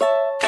you